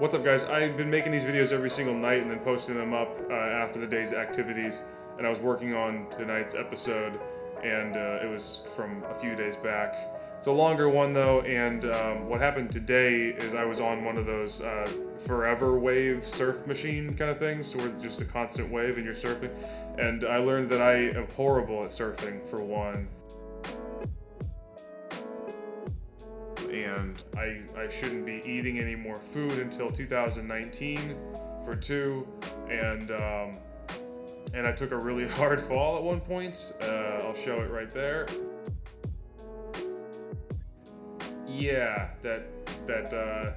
What's up guys? I've been making these videos every single night and then posting them up uh, after the day's activities and I was working on tonight's episode and uh, it was from a few days back. It's a longer one though and um, what happened today is I was on one of those uh, forever wave surf machine kind of things where it's just a constant wave and you're surfing and I learned that I am horrible at surfing for one and I, I shouldn't be eating any more food until 2019 for two. And um, and I took a really hard fall at one point. Uh, I'll show it right there. Yeah that that uh,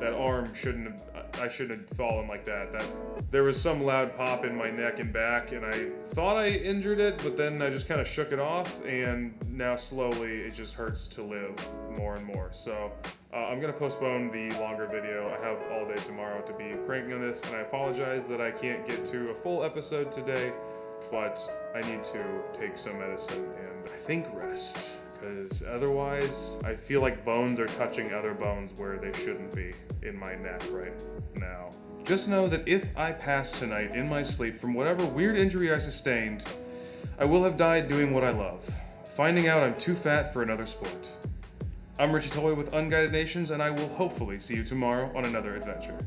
that arm shouldn't have I shouldn't have fallen like that. That There was some loud pop in my neck and back, and I thought I injured it, but then I just kind of shook it off, and now slowly it just hurts to live more and more. So uh, I'm gonna postpone the longer video. I have all day tomorrow to be cranking on this, and I apologize that I can't get to a full episode today, but I need to take some medicine and I think rest because otherwise I feel like bones are touching other bones where they shouldn't be in my neck right now. Just know that if I pass tonight in my sleep from whatever weird injury I sustained, I will have died doing what I love, finding out I'm too fat for another sport. I'm Richie Toy with Unguided Nations, and I will hopefully see you tomorrow on another adventure.